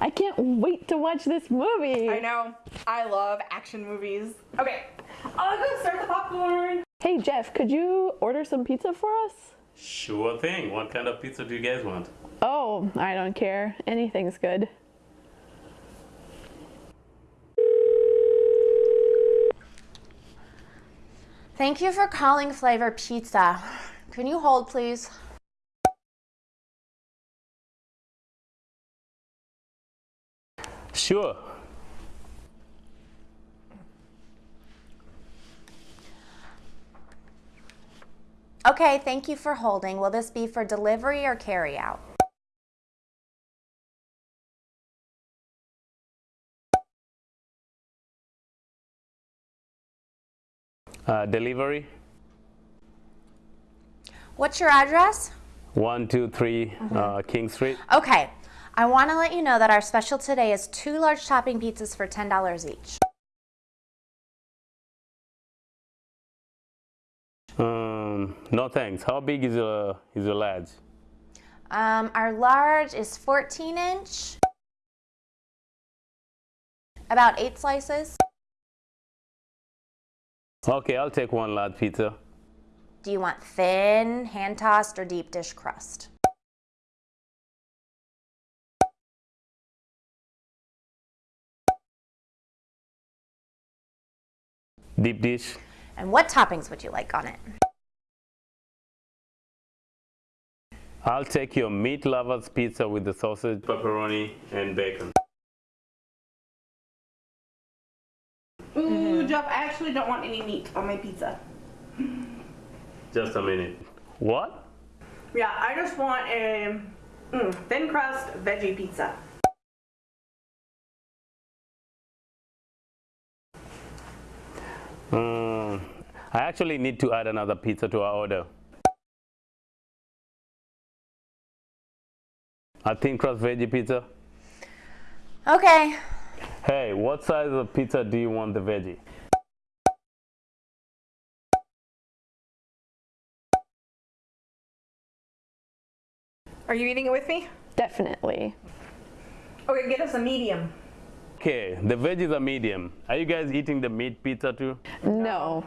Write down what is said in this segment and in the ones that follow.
I can't wait to watch this movie. I know. I love action movies. Okay, I'll go start the popcorn. Hey Geoff, could you order some pizza for us? Sure thing. What kind of pizza do you guys want? Oh, I don't care. Anything's good. Thank you for calling Flavor Pizza. Can you hold, please? Sure. Okay, thank you for holding. Will this be for delivery or carry out? Uh, delivery? What's your address? 123 Mm-hmm. uh, King Street. Okay, I want to let you know that our special today is two large topping pizzas for $10 each. Um, no thanks. How big is a, is a large? Um, our large is 14 inch, about eight slices. Okay, I'll take one large pizza. Do you want thin, hand tossed, or deep dish crust? Deep dish. And what toppings would you like on it? I'll take your meat lovers pizza with the sausage, pepperoni, and bacon. Ooh, Geoff, I actually don't want any meat on my pizza. Just a minute. What? Yeah, I just want a mm, thin crust veggie pizza. Um, I actually need to add another pizza to our order. A thin crust veggie pizza. Okay, Hey, what size of pizza do you want the veggie? Are you eating it with me? Definitely. Okay, get us a medium. Okay, the veggies are medium. Are you guys eating the meat pizza too? No.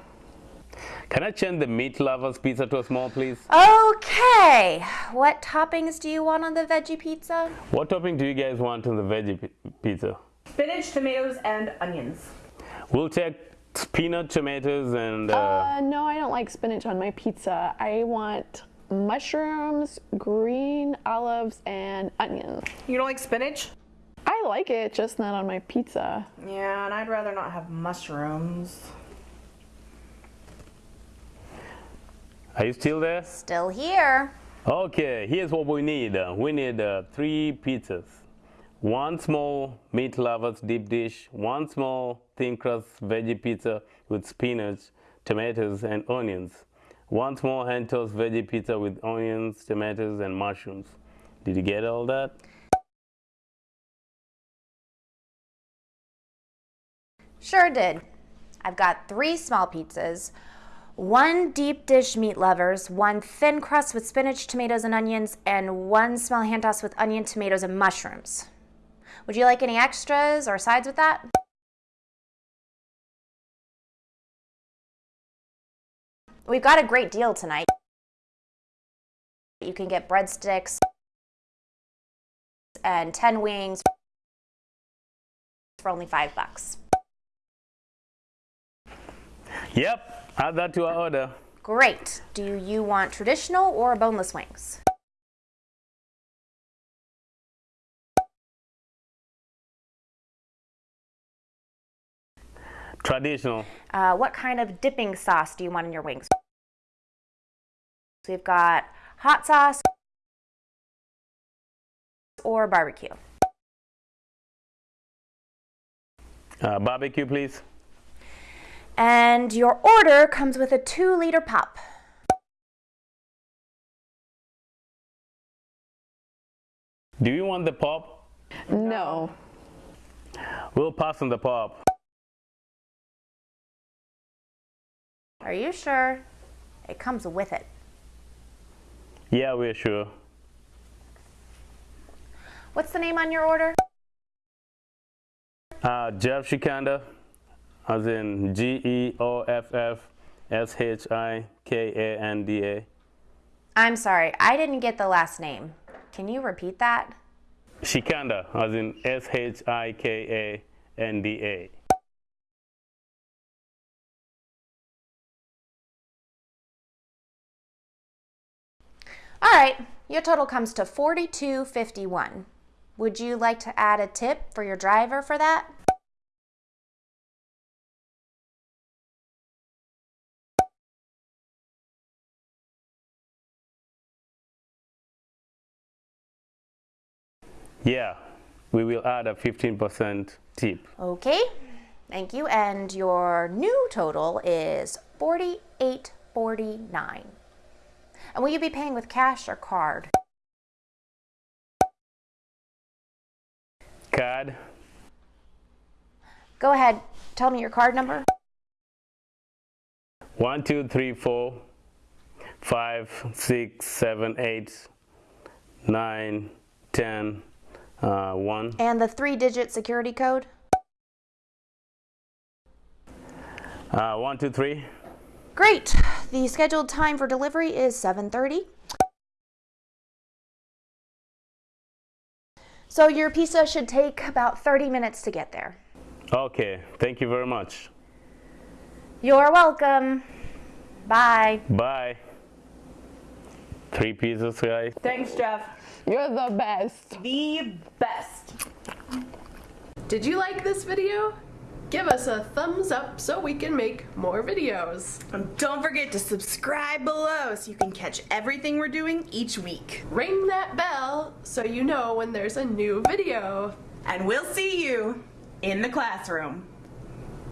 Can I change the meat lovers pizza to a small, please? okay. What toppings do you want on the veggie pizza? What topping do you guys want on the veggie pizza? Spinach, tomatoes, and onions. We'll take peanut, tomatoes, and uh, Uh, no, I don't like spinach on my pizza. I want mushrooms, green olives, and onions. You don't like spinach? I like it, just not on my pizza. Yeah, and I'd rather not have mushrooms. are you still there? Still here. Okay, here's what we need. We need uh, three pizzas. One small meat lovers deep dish, one small thin crust veggie pizza with spinach, tomatoes, and onions. One small hand tossed veggie pizza with onions, tomatoes, and mushrooms. Did you get all that? Sure did. I've got three small pizzas, one deep dish meat lovers, one thin crust with spinach, tomatoes, and onions, and one small hand toss with onion, tomatoes, and mushrooms. Would you like any extras or sides with that? We've got a great deal tonight. You can get breadsticks and 10 wings for only five bucks. Yep, add that to our order. Great. Do you want traditional or boneless wings? Traditional. Uh, what kind of dipping sauce do you want in your wings? So we've got hot sauce or barbecue. Uh, barbecue, please. And your order comes with a two liter pop. Do you want the pop? No. We'll pass on the pop. Are you sure? It comes with it. Yeah, we're sure. What's the name on your order? Uh, Geoff Shikanda, as in G E O F F S H I K A N D A. I'm sorry, I didn't get the last name. Can you repeat that? Shikanda, as in S H I K A N D A. All right, your total comes to 42.51. Would you like to add a tip for your driver for that? Yeah, we will add a 15% tip. Okay, thank you. And your new total is 48.49. And will you be paying with cash or card? Card, Go ahead, tell me your card number. one, two, three, four, five, six, seven, eight, nine, ten, uh, one. And the three digit security code. Uh, one, two, three. Great. The scheduled time for delivery is 7:30. So your pizza should take about 30 minutes to get there. Okay, thank you very much. You're welcome. Bye. Bye. Three pieces, guys. Thanks, Geoff. You're the best. The best. Did you like this video? Give us a thumbs up so we can make more videos. And don't forget to subscribe below so you can catch everything we're doing each week. Ring that bell so you know when there's a new video. And we'll see you in the classroom.